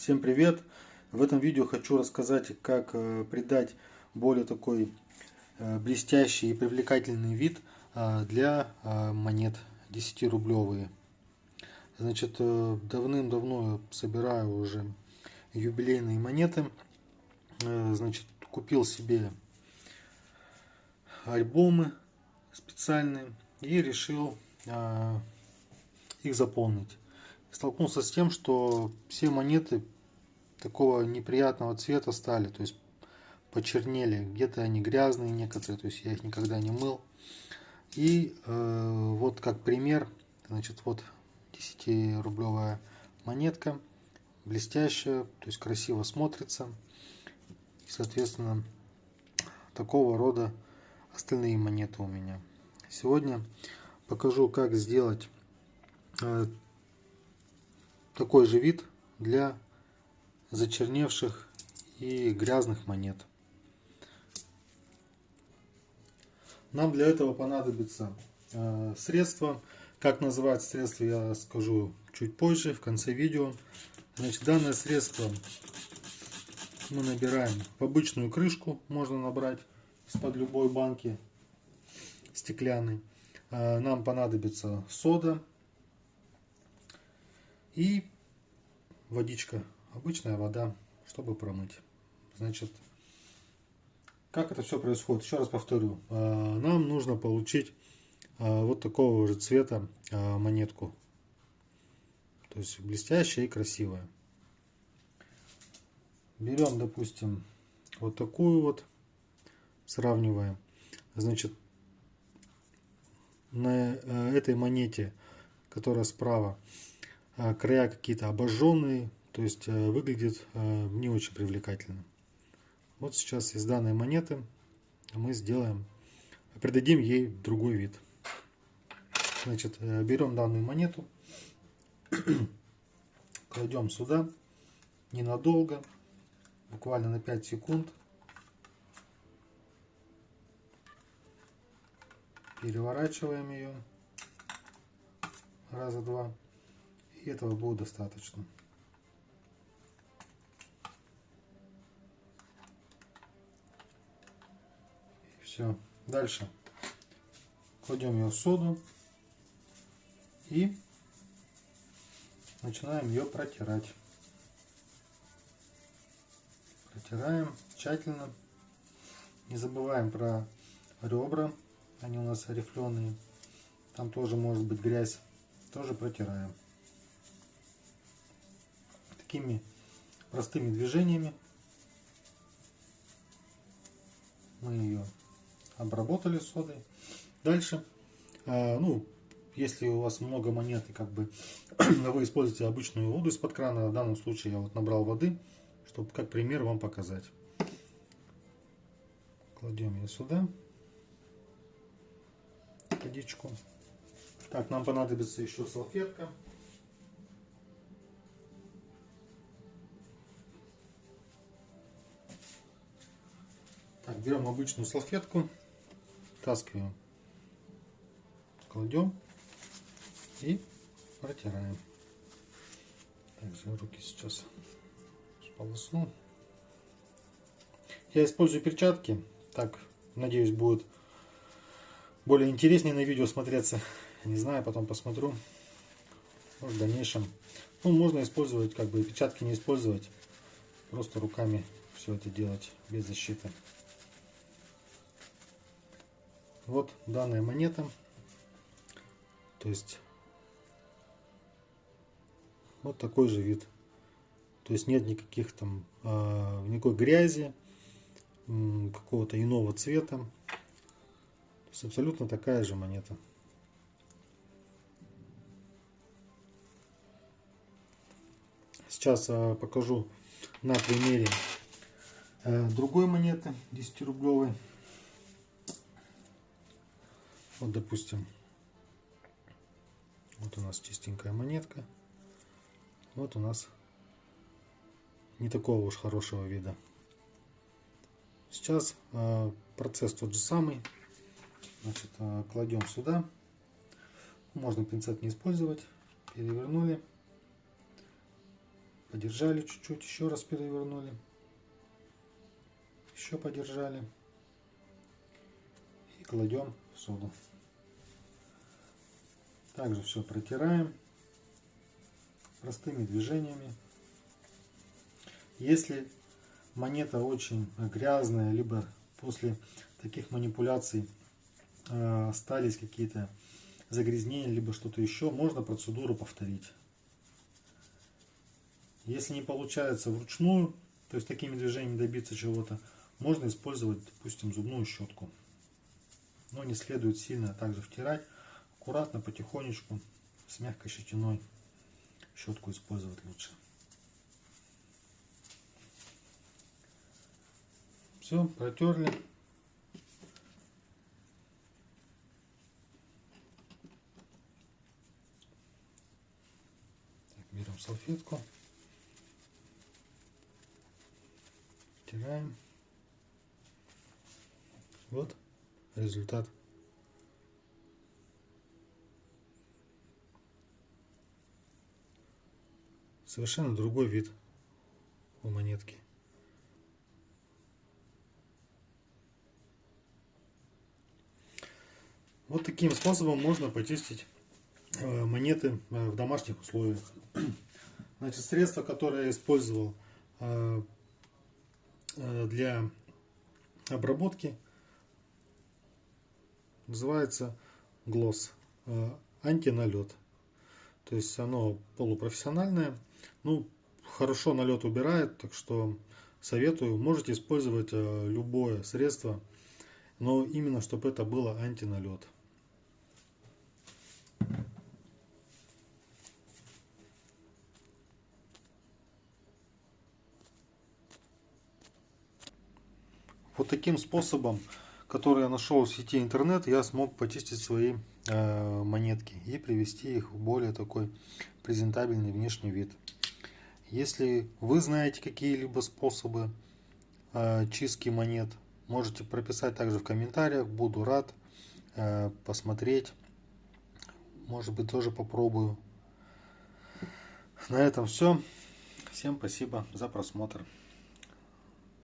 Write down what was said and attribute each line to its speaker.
Speaker 1: Всем привет! В этом видео хочу рассказать, как э, придать более такой э, блестящий и привлекательный вид э, для монет 10-рублевые. Значит, давным-давно собираю уже юбилейные монеты. Значит, купил себе альбомы специальные и решил их заполнить столкнулся с тем, что все монеты такого неприятного цвета стали, то есть почернели, где-то они грязные некоторые, то есть я их никогда не мыл. И э, вот как пример, значит, вот 10-рублевая монетка, блестящая, то есть красиво смотрится. И, соответственно, такого рода остальные монеты у меня. Сегодня покажу, как сделать э, такой же вид для зачерневших и грязных монет. Нам для этого понадобится э, средство. Как называть средство, я скажу чуть позже, в конце видео. Значит, данное средство мы набираем в обычную крышку, можно набрать из-под любой банки стеклянной. Э, нам понадобится сода, и водичка, обычная вода, чтобы промыть. Значит, как это все происходит? Еще раз повторю. А, нам нужно получить а, вот такого же цвета а, монетку. То есть блестящая и красивая. Берем, допустим, вот такую вот, сравниваем. Значит, на этой монете, которая справа, края какие-то обожженные, то есть э, выглядит э, не очень привлекательно. Вот сейчас из данной монеты мы сделаем, придадим ей другой вид. Значит, э, берем данную монету, кладем сюда ненадолго, буквально на 5 секунд. Переворачиваем ее раза два. И этого будет достаточно. И все. Дальше кладем ее в соду и начинаем ее протирать. Протираем тщательно. Не забываем про ребра. Они у нас рифленые. Там тоже может быть грязь. Тоже протираем такими простыми движениями мы ее обработали содой. Дальше, а, ну, если у вас много монет и как бы вы используете обычную воду из-под крана, в данном случае я вот набрал воды, чтобы как пример вам показать. Кладем ее сюда, водичку. Так, нам понадобится еще салфетка. Берем обычную салфетку, таскиваем, кладем и протираем. Также руки сейчас сполосну. Я использую перчатки. Так, надеюсь, будет более интереснее на видео смотреться. Не знаю, потом посмотрю. Может, в дальнейшем. Ну, можно использовать, как бы перчатки не использовать. Просто руками все это делать без защиты. Вот данная монета. То есть вот такой же вид. То есть нет никаких там э, никакой грязи, какого-то иного цвета. То есть абсолютно такая же монета. Сейчас э, покажу на примере э, другой монеты 10 рублевой. Вот, допустим, вот у нас чистенькая монетка. Вот у нас не такого уж хорошего вида. Сейчас э, процесс тот же самый. Значит, э, кладем сюда. Можно пинцет не использовать. Перевернули. Подержали чуть-чуть, еще раз перевернули. Еще подержали. И кладем в соду. Также все протираем простыми движениями. Если монета очень грязная, либо после таких манипуляций э, остались какие-то загрязнения, либо что-то еще, можно процедуру повторить. Если не получается вручную, то есть такими движениями добиться чего-то, можно использовать, допустим, зубную щетку. Но не следует сильно также втирать, аккуратно, потихонечку, с мягкой щетиной щетку использовать лучше. Все, протерли. Так, берем салфетку. Стираем. Вот результат. Совершенно другой вид у монетки. Вот таким способом можно почистить э, монеты э, в домашних условиях. Значит, средство, которое я использовал э, для обработки, называется глосс антиналет. То есть оно полупрофессиональное. Ну, хорошо налет убирает, так что советую. Можете использовать любое средство, но именно чтобы это было антиналет. Вот таким способом, который я нашел в сети интернет, я смог почистить свои э, монетки и привести их в более такой презентабельный внешний вид. Если вы знаете какие-либо способы э, чистки монет, можете прописать также в комментариях. Буду рад э, посмотреть. Может быть тоже попробую. На этом все. Всем спасибо за просмотр.